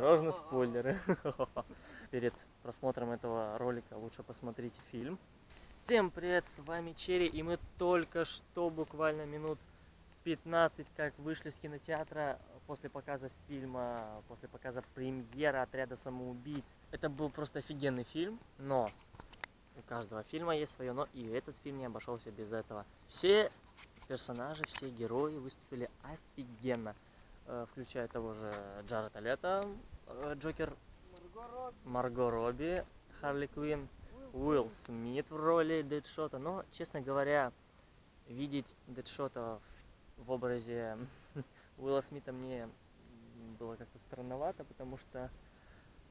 Осторожно, спойлеры. Перед просмотром этого ролика лучше посмотрите фильм. Всем привет, с вами Черри, и мы только что, буквально минут 15, как вышли с кинотеатра после показа фильма, после показа премьера «Отряда самоубийц». Это был просто офигенный фильм, но у каждого фильма есть свое но, и этот фильм не обошелся без этого. Все персонажи, все герои выступили офигенно. Э, включая того же Джареда Лето, э, Джокер, Марго Робби, Харли Квинн, Уилл Смит в роли Дэдшота. Но, честно говоря, видеть Дэдшота в, образе Уилла Смита мне было как-то странновато, потому что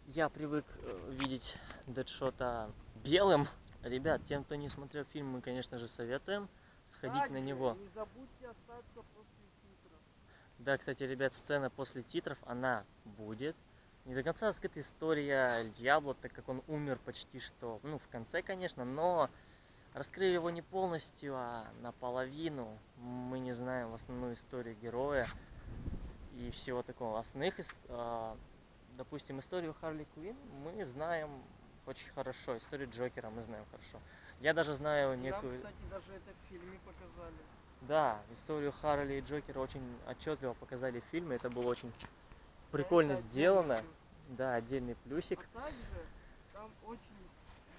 я привык э, видеть Дэдшота белым. Ребят, тем, кто не смотрел фильм, мы, конечно же, советуем сходить Кстати, на него. Не забудьте остаться после. Да, кстати, ребят, сцена после титров, она будет. Не до конца раскрыта история Дьябло, так как он умер почти что, ну, в конце, конечно, но раскрыли его не полностью, а наполовину. Мы не знаем основную историю героя и всего такого. Основных, а, допустим, историю Харли Квинн мы знаем очень хорошо, историю Джокера мы знаем хорошо. Я даже знаю Нам, некую... кстати, даже это в фильме показали. Да, историю Харли и Джокера очень отчетливо показали в фильме. Это было очень прикольно Это сделано. плюс. Да, отдельный плюсик. А также там очень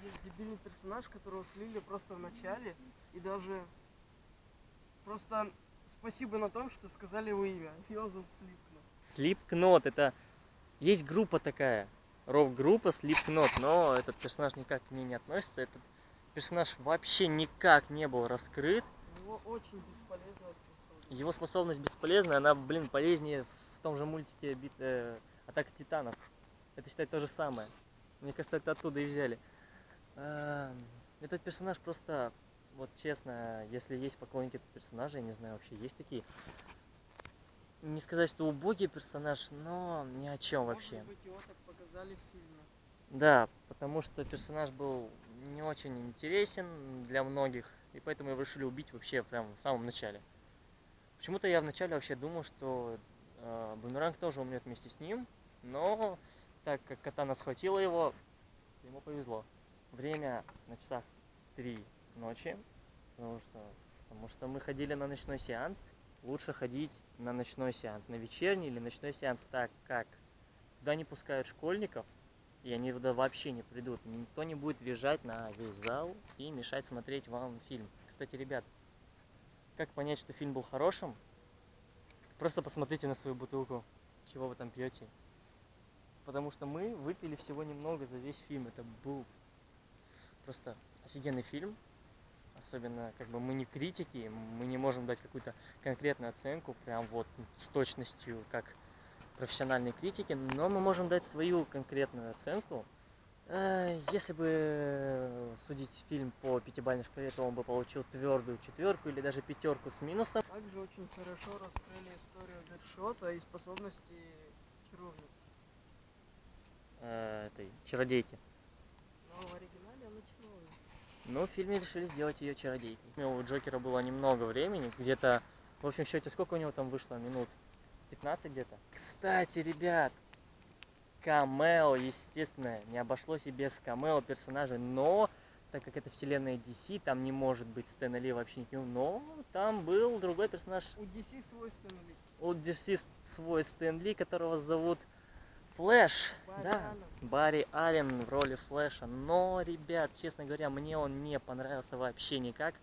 есть дебильный персонаж, которого слили просто в начале. И даже просто спасибо на том, что сказали его имя. Йозеф Слипкнот. Слипкнот, это... Есть группа такая, рок-группа Slipknot, но этот персонаж никак к ней не относится. Этот персонаж вообще никак не был раскрыт. У него очень бесполезная способность. Его способность бесполезная, она, блин, полезнее в том же мультике бит, э, Атака Титанов. Это считать то же самое. Мне кажется, это оттуда и взяли. А, Этот персонаж просто, вот честно, если есть поклонники этого персонажа, я не знаю, вообще есть такие. Не сказать, что убогий персонаж, но ни о чем вообще. Быть, его так показали в фильме. Да, потому что персонаж был не очень интересен для многих, и поэтому его решили убить вообще прям в самом начале. Почему-то я вначале вообще думал, что э, Бумеранг тоже умрет вместе с ним, но так как Катана схватила его, ему повезло. Время на часах 3 ночи, потому что, потому что мы ходили на ночной сеанс. Лучше ходить на ночной сеанс, на вечерний или ночной сеанс, так как туда не пускают школьников, и они туда вообще не придут. Никто не будет визжать на весь зал и мешать смотреть вам фильм. Кстати, ребят, как понять, что фильм был хорошим? Просто посмотрите на свою бутылку, чего вы там пьете. Потому что мы выпили всего немного за весь фильм. Это был просто офигенный фильм. Особенно, как бы мы не критики, мы не можем дать какую-то конкретную оценку, прям вот с точностью, как профессиональные критики, но мы можем дать свою конкретную оценку. Э, Если бы судить фильм по пятибалльной шкале, то он бы получил твердую четверку или даже пятерку с минусом. Также очень хорошо раскрыли историю Дэдшота и способности чаровницы. э, этой чародейки. Но в оригинале она чаровница. Но в фильме решили сделать ее чародейкой. У Джокера было немного времени, где-то, в общем счете, сколько у него там вышло? Минут 15 где-то. Кстати, ребят, камео, естественно, не обошлось и без камео персонажей, но так как это вселенная DC, там не может быть Стэна Ли вообще никаким, но там был другой персонаж У DC свой Стэн Ли. у DC свой Стэн Ли, которого зовут Флэш. Барри да, Аллен. Барри Аллен в роли Флэша. Но, ребят, честно говоря, мне он не понравился вообще никак.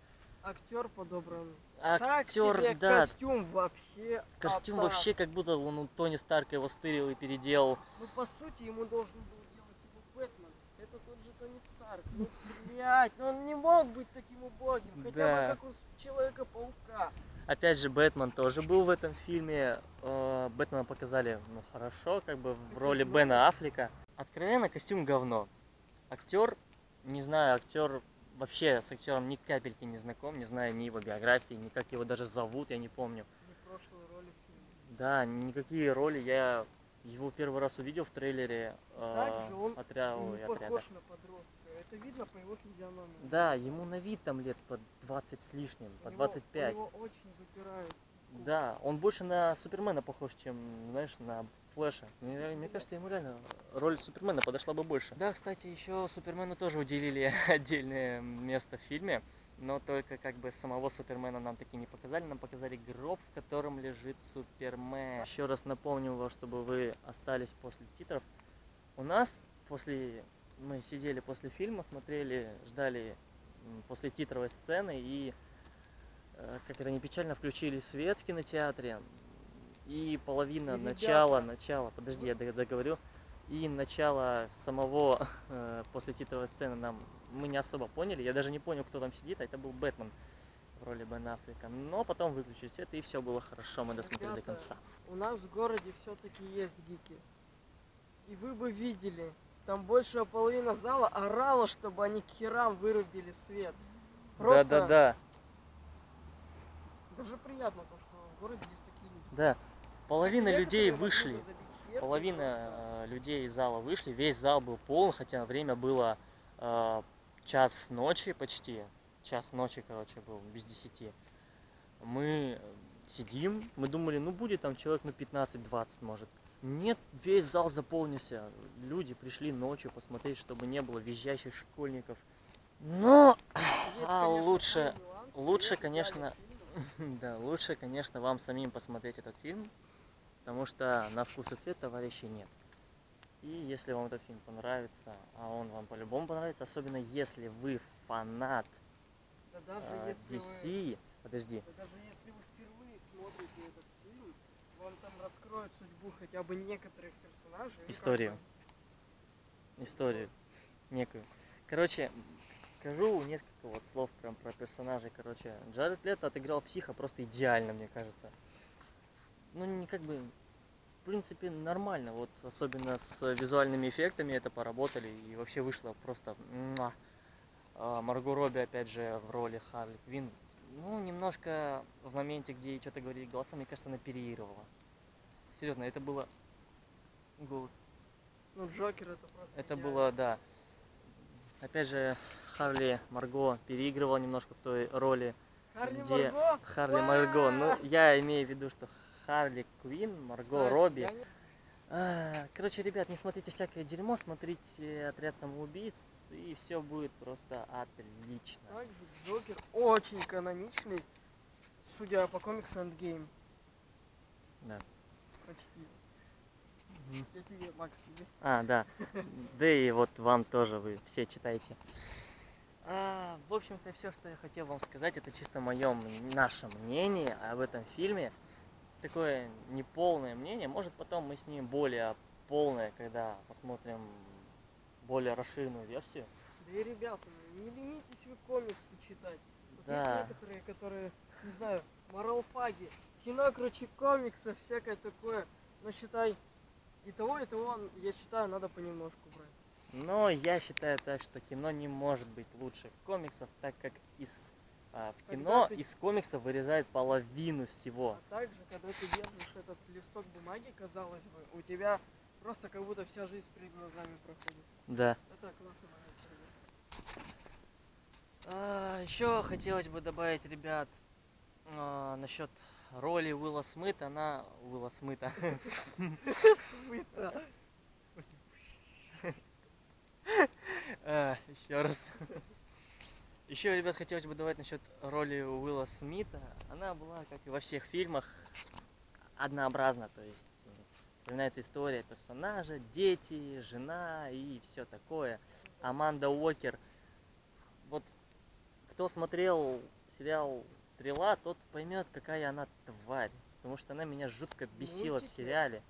Актер подобран. Так Актер, себе да, костюм вообще. костюм атас. вообще как будто он у Тони Старка его стырил и переделал. Ну по сути ему должен был делать его Бэтмен. Это тот же Тони Старк. Ну блять, ну он не мог быть таким убогим. Хотя Да. бы как у Человека-паука. Опять же, Бэтмен тоже был в этом фильме. Э, Бэтмена показали, ну, хорошо, как бы в роли. Бена Аффлека. Откровенно, костюм говно. Актер, не знаю, актер вообще с актером ни капельки не знаком, не знаю ни его биографии, ни как его даже зовут, я не помню. Не прошлой роли. Да, никакие роли я его первый раз увидел в трейлере э, Также он отря- Он ой, не отряда. похож на подростка. Это видно по его физиономии. Да, ему на вид там лет по 20 с лишним, У по него- 25. У него очень выпирают. Да, он больше на Супермена похож, чем, знаешь, на Флэша. Мне, мне кажется, ему реально роль Супермена подошла бы больше. Да, кстати, еще Супермену тоже уделили отдельное место в фильме. Но только как бы самого Супермена нам таки не показали, нам показали гроб, в котором лежит Супермен. Еще раз напомню вам, чтобы вы остались после титров. У нас после мы сидели после фильма, смотрели, ждали после титровой сцены и э, как это не печально включили свет в кинотеатре и половина И, начала начала подожди я дог- договорю. И начало самого э, после титровой сцены нам мы не особо поняли. Я даже не понял кто там сидит а это был Бэтмен в роли Бен Аффлека. Но потом выключили свет и все было хорошо мы досмотрели до Ребята, конца. У нас в городе все-таки есть гики. И вы бы видели, там большая половина зала орала, чтобы они к херам вырубили свет. Просто да да да даже приятно то, что в городе есть такие люди. да половина людей вышли Половина э, людей из зала вышли, весь зал был полон, хотя время было э, час ночи почти, час ночи, короче, был, без десяти. Мы сидим, мы думали, ну будет там человек на 15-20, может. Нет, весь зал заполнился. Люди пришли ночью посмотреть, чтобы не было визжащих школьников. Но, Есть, а, конечно, лучше- лучше, конечно, да, лучше, конечно, вам самим посмотреть этот фильм, потому что на вкус и цвет товарищей нет. И если вам этот фильм понравится, а он вам по-любому понравится, особенно если вы фанат Да даже э, если вы, DC, подожди, да даже если вы впервые смотрите этот фильм, вам там раскроют судьбу хотя бы некоторых персонажей. Историю. историю некую. Короче, скажу несколько вот слов прям про персонажей. Короче, Джаред Лето отыграл психа просто идеально, мне кажется. Ну, не как бы, в принципе, нормально. Вот особенно с визуальными эффектами это поработали. И вообще вышло просто... муа. А, Марго Робби, опять же, в роли Харли Квин. Ну, немножко в моменте, где ей что-то говорили голосом, мне кажется, она переигрывала. Серьезно, это было... Гол- Ну, Джокер это просто это идеально. было, да. Опять же, Харли Марго переигрывала немножко в той роли Харли где Марго? Харли Марго. Ну, я имею в виду, что Харли Квин, Марго Кстати, Робби. я А, Короче, ребят, не смотрите всякое дерьмо, смотрите отряд самоубийц, и все будет просто отлично. Также Джокер очень каноничный, судя по комиксу Endgame. Да. Почти. Мгм. Я тебе, Макс, тебе. А, да. Да и вот вам тоже вы все читайте. А, в общем-то, все, что я хотел вам сказать, это чисто мое, наше мнение об этом фильме. Такое неполное мнение. Может, потом мы с ним более полное, когда посмотрим более расширенную версию. Да и ребята, не ленитесь вы комиксы читать. Вот Да. есть некоторые, которые, не знаю, моралфаги, кино, короче, комиксы, всякое такое. Но считай, и того, и того, я считаю, надо понемножку брать. Но я считаю так, что кино не может быть лучше комиксов, так как из а, в кино ты- из комиксов вырезают половину всего. А также, когда ты держишь этот листок бумаги, казалось бы, у тебя просто как будто вся жизнь перед глазами проходит. Да. Это классно. А, еще хотелось бы добавить, ребят, а, насчет роли Уилла Смита. Она Уилла Смита. Смыто. Еще раз. Еще, ребят, хотелось бы добавить насчет роли Уилла Смита. Она была, как и во всех фильмах, однообразна. То есть э, вспоминается история персонажа, дети, жена и все такое. Аманда Уокер. Вот кто смотрел сериал Стрела, тот поймет, какая она тварь. Потому что она меня жутко бесила в Мультики? сериале.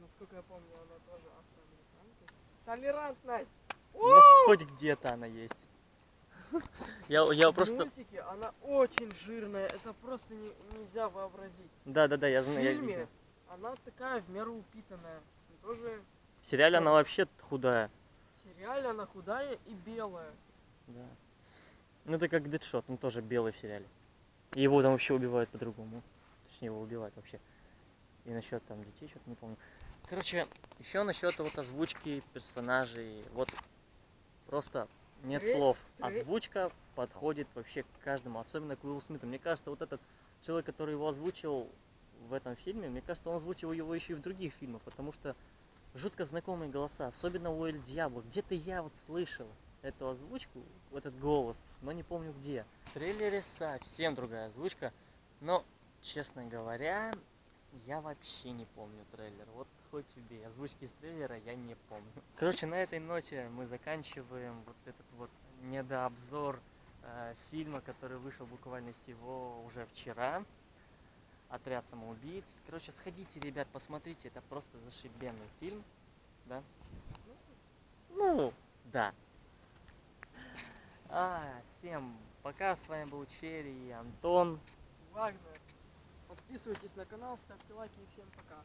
Насколько я помню, она тоже афроамериканка. Толерантность! Ну, хоть где-то она есть. Я, я В просто... мультике она очень жирная, это просто не- нельзя вообразить. Да, да, да, я В знаю, я фильме видел. она такая в меру упитанная. Тоже В сериале она вообще худая. в сериале она худая и белая. Да. Ну это как Дэдшот, он тоже белый в сериале. И его там вообще убивают по-другому. Точнее, его убивают вообще. И насчет там детей, что-то не помню. Короче, еще насчет вот озвучки персонажей. Вот просто нет слов. Озвучка подходит вообще к каждому, особенно к Уиллу Смиту. Мне кажется, вот этот человек, который его озвучил в этом фильме. Мне кажется, он озвучивал его еще и в других фильмах, потому что жутко знакомые голоса, особенно у Эль Диабло. Где-то я вот слышал эту озвучку, этот голос, но не помню где. В трейлере совсем другая озвучка, но, честно говоря, я вообще не помню трейлер. Вот хоть тебе, озвучки из трейлера я не помню. Короче, на этой ноте мы заканчиваем вот этот вот недообзор э, фильма, который вышел буквально всего уже вчера. Отряд самоубийц. Короче, сходите, ребят, посмотрите, это просто зашибенный фильм. Да? Ну, да. А, всем пока, с вами был Черри и Антон. Вагнер. Подписывайтесь на канал, ставьте лайки и всем пока.